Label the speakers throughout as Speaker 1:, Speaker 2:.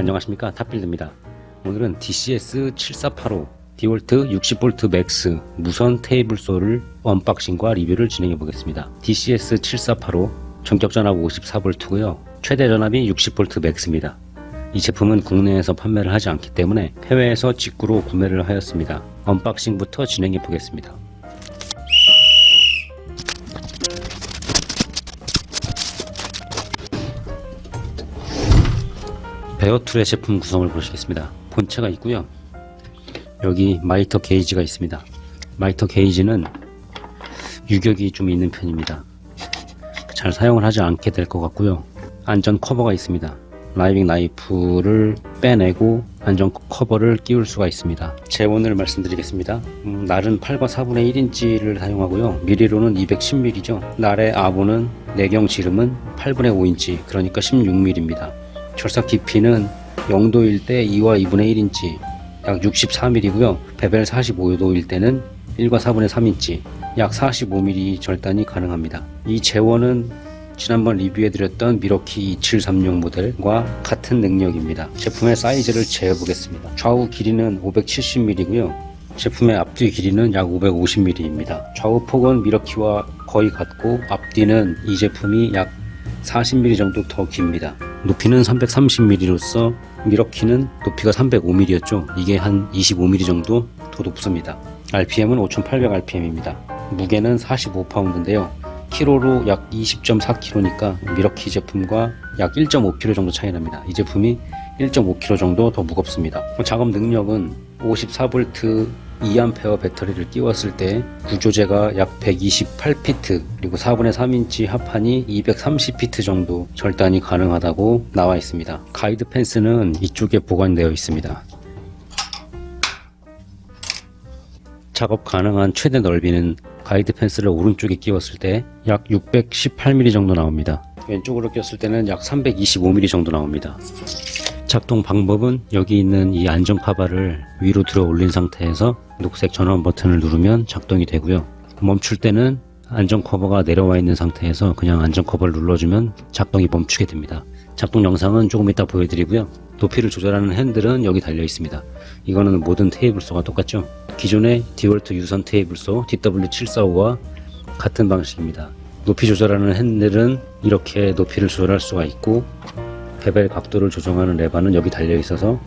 Speaker 1: 안녕하십니까? 탑빌드입니다. 오늘은 DCS7485 디월트 60V MAX 무선 table saw를 unboxing과 리뷰를 진행해 보겠습니다. DCS7485 정격 전압 54V고요. 최대 전압이 60V MAX입니다. 이 제품은 국내에서 판매를 하지 않기 때문에 해외에서 직구로 구매를 하였습니다. unboxing부터 진행해 보겠습니다 bare tool의 제품 구성을 보시겠습니다. 본체가 있고요. 여기 miter gauge가 있습니다. miter gauge는 유격이 좀 있는 편입니다. 잘 사용을 하지 않게 될 것 같고요. 안전 커버가 있습니다. riving knife를 빼내고 안전 커버를 끼울 수가 있습니다. 제원을 말씀드리겠습니다. 음, 날은 8과 4분의 1인치를 사용하고요. 미리로는 210mm죠. 날의 아보는 내경 지름은 8분의 5인치 그러니까 16mm입니다. 절삭 깊이는 0도일 때 2와 2분의 1인치 약 64mm고요. bevel 45도일 때는 1과 4분의 3인치 약 45mm 절단이 가능합니다. 이 제원은 지난번 리뷰해드렸던 밀워키 2736 모델과 같은 능력입니다. 제품의 사이즈를 재보겠습니다. 좌우 길이는 570mm고요. 제품의 앞뒤 길이는 약 550mm입니다. 좌우 폭은 밀워키와 거의 같고 앞뒤는 이 제품이 약 40mm 정도 더 깁니다. 높이는 330mm로서 밀워키는 높이가 305mm였죠. 이게 한 25mm 정도 더 높습니다. RPM은 5800rpm입니다. 무게는 45파운드인데요 키로로 약 20.4kg니까 밀워키 제품과 약 1.5kg 정도 차이 납니다. 이 제품이 1.5kg 정도 더 무겁습니다. 작업 능력은 54V 2A 배터리를 끼웠을 때 구조재가 약 128피트 그리고 4분의 3인치 합판이 230피트 정도 절단이 가능하다고 나와 있습니다. 가이드 펜스는 이쪽에 보관되어 있습니다. 작업 가능한 최대 넓이는 가이드 펜스를 오른쪽에 끼웠을 때 약 618mm 정도 나옵니다. 왼쪽으로 꼈을 때는 약 325mm 정도 나옵니다. 작동 방법은 여기 있는 이 안전 카바를 위로 들어 올린 상태에서 녹색 전원 버튼을 누르면 작동이 되고요. 멈출 때는 안전 커버가 내려와 있는 상태에서 그냥 안전 커버를 눌러주면 작동이 멈추게 됩니다. 작동 영상은 조금 이따 보여드리고요. 높이를 조절하는 핸들은 여기 달려 있습니다. 이거는 모든 table saw가 똑같죠 기존의 디월트 유선 table saw DW745와 같은 방식입니다. 높이 조절하는 핸들은 이렇게 높이를 조절할 수가 있고 bevel 각도를 조정하는 레바는 여기 달려 있어서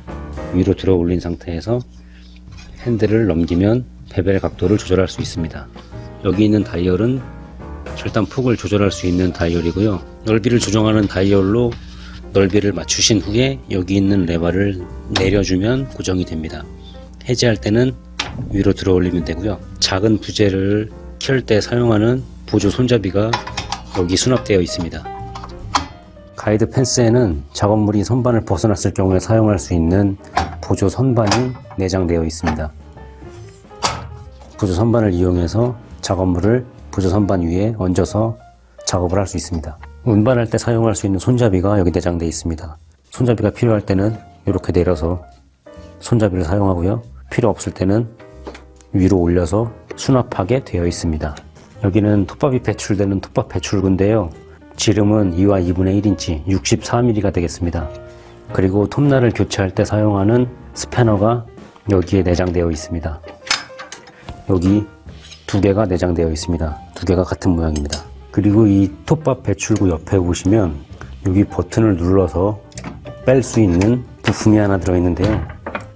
Speaker 1: 위로 들어 올린 상태에서 핸들을 넘기면 bevel 각도를 조절할 수 있습니다. 여기 있는 다이얼은 절단 폭을 조절할 수 있는 다이얼이고요. 넓이를 조정하는 다이얼로 넓이를 맞추신 후에 여기 있는 레바를 내려주면 고정이 됩니다. 해제할 때는 위로 들어 올리면 되고요. 작은 부재를 켤 때 사용하는 보조 손잡이가 여기 수납되어 있습니다. 가이드 펜스에는 작업물이 선반을 벗어났을 경우에 사용할 수 있는 보조 선반이 내장되어 있습니다. 보조 선반을 이용해서 작업물을 보조 선반 위에 얹어서 작업을 할 수 있습니다. 운반할 때 사용할 수 있는 손잡이가 여기 내장되어 있습니다. 손잡이가 필요할 때는 이렇게 내려서 손잡이를 사용하고요. 필요 없을 때는 위로 올려서 수납하게 되어 있습니다. 여기는 톱밥이 배출되는 톱밥 배출구인데요. 지름은 2와 2분의 1인치 64mm가 되겠습니다. 그리고 톱날을 교체할 때 사용하는 스패너가 여기에 내장되어 있습니다. 여기 두 개가 내장되어 있습니다. 두 개가 같은 모양입니다. 그리고 이 톱밥 배출구 옆에 보시면 여기 버튼을 눌러서 뺄 수 있는 부품이 하나 들어있는데요.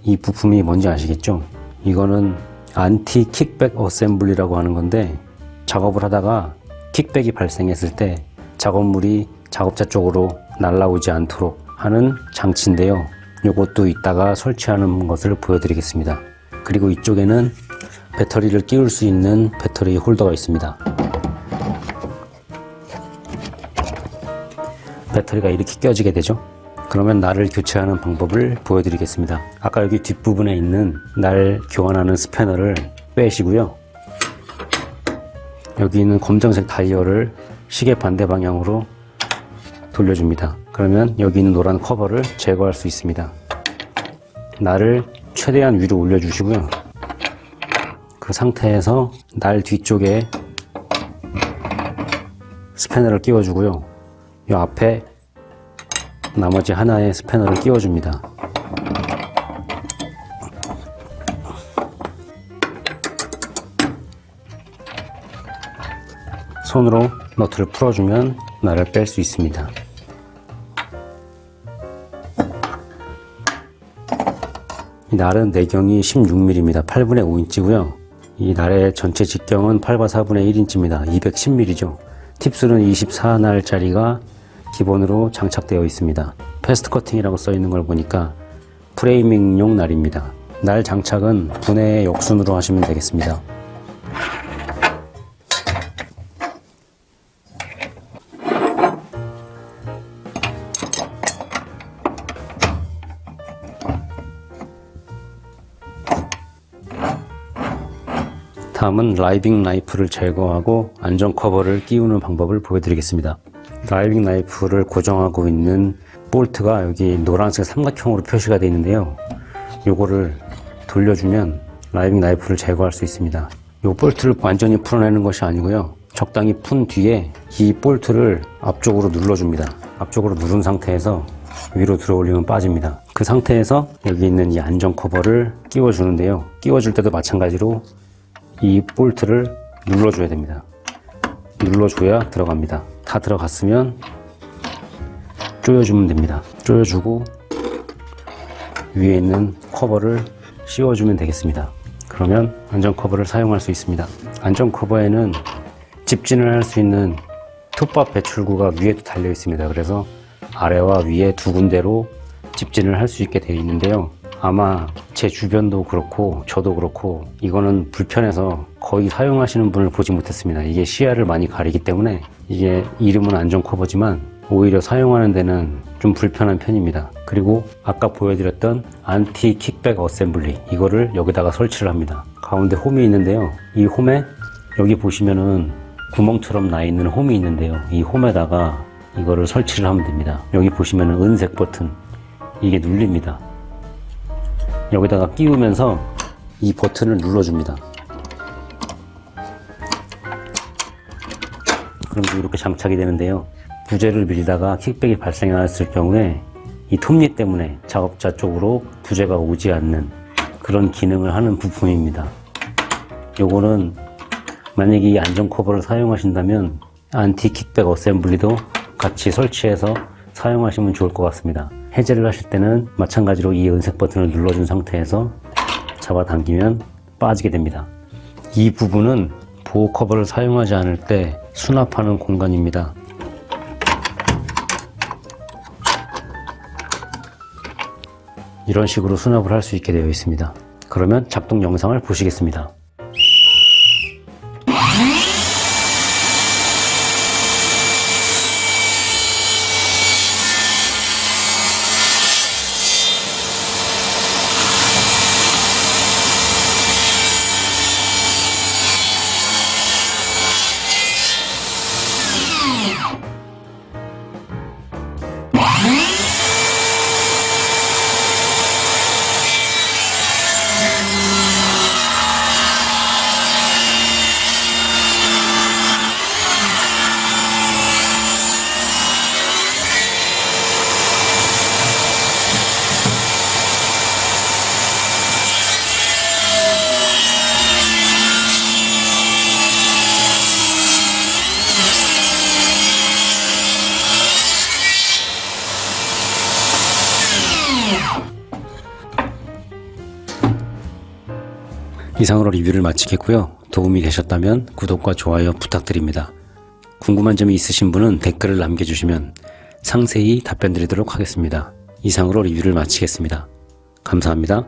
Speaker 1: 이 부품이 뭔지 아시겠죠? 이거는 anti-kickback assembly라고 하는 건데 작업을 하다가 kickback이 발생했을 때 작업물이 작업자 쪽으로 날라오지 않도록 하는 장치인데요. 이것도 이따가 설치하는 것을 보여드리겠습니다. 그리고 이쪽에는 배터리를 끼울 수 있는 배터리 홀더가 있습니다. 배터리가 이렇게 껴지게 되죠 그러면 날을 교체하는 방법을 보여드리겠습니다. 아까 여기 뒷부분에 있는 날 교환하는 스패너를 빼시고요. 여기 있는 검정색 다이얼을 시계 반대 방향으로 돌려줍니다. 그러면 여기 있는 노란 커버를 제거할 수 있습니다. 날을 최대한 위로 올려 주시고요. 그 상태에서 날 뒤쪽에 스패너를 끼워 주고요. 이 앞에 나머지 하나의 스패너를 끼워줍니다. 손으로 너트를 풀어주면 날을 뺄 수 있습니다. 이 날은 내경이 16mm입니다. 8분의 5인치고요. 이 날의 전체 직경은 8과 4분의 1인치입니다. 210mm죠. 팁수는 24날짜리가 기본으로 장착되어 있습니다. 패스트 커팅이라고 써 있는 걸 보니까 프레이밍용 날입니다. 날 장착은 분해 역순으로 하시면 되겠습니다. 다음은 riving knife를 제거하고 안전 커버를 끼우는 방법을 보여드리겠습니다. riving knife를 고정하고 있는 볼트가 여기 노란색 삼각형으로 표시가 되어 있는데요. 요거를 돌려주면 riving knife를 제거할 수 있습니다. 요 볼트를 완전히 풀어내는 것이 아니고요. 적당히 푼 뒤에 이 볼트를 앞쪽으로 눌러줍니다. 앞쪽으로 누른 상태에서 위로 들어올리면 빠집니다. 그 상태에서 여기 있는 이 안전 커버를 끼워 주는데요. 끼워 줄 때도 마찬가지로 이 볼트를 눌러줘야 됩니다. 눌러줘야 들어갑니다. 다 들어갔으면 조여주면 됩니다. 조여주고 위에 있는 커버를 씌워주면 되겠습니다. 그러면 안전 커버를 사용할 수 있습니다. 안전 커버에는 집진을 할 수 있는 톱밥 배출구가 위에도 달려 있습니다. 그래서 아래와 위에 두 군데로 집진을 할 수 있게 되어 있는데요. 아마 제 주변도 그렇고 저도 그렇고 이거는 불편해서 거의 사용하시는 분을 보지 못했습니다. 이게 시야를 많이 가리기 때문에 이게 이름은 안전 커버지만 오히려 사용하는 데는 좀 불편한 편입니다. 그리고 아까 보여드렸던 anti-kickback assembly 이거를 여기다가 설치를 합니다. 가운데 홈이 있는데요. 이 홈에 여기 보시면은 구멍처럼 나 있는 홈이 있는데요. 이 홈에다가 이거를 설치를 하면 됩니다. 여기 보시면은 은색 버튼 이게 눌립니다. 여기다가 끼우면서 이 버튼을 눌러줍니다. 그럼 이렇게 장착이 되는데요. 부재를 밀다가 kickback이 발생이 나왔을 경우에 이 톱니 때문에 작업자 쪽으로 부재가 오지 않는 그런 기능을 하는 부품입니다. 요거는 만약에 이 안전 커버를 사용하신다면 anti-kickback assembly도 같이 설치해서 사용하시면 좋을 것 같습니다. 해제를 하실 때는 마찬가지로 이 은색 버튼을 눌러준 상태에서 잡아당기면 빠지게 됩니다. 이 부분은 보호 커버를 사용하지 않을 때 수납하는 공간입니다. 이런 식으로 수납을 할 수 있게 되어 있습니다. 그러면 작동 영상을 보시겠습니다. 이상으로 리뷰를 마치겠고요. 도움이 되셨다면 구독과 좋아요 부탁드립니다. 궁금한 점이 있으신 분은 댓글을 남겨주시면 상세히 답변 드리도록 하겠습니다. 이상으로 리뷰를 마치겠습니다. 감사합니다.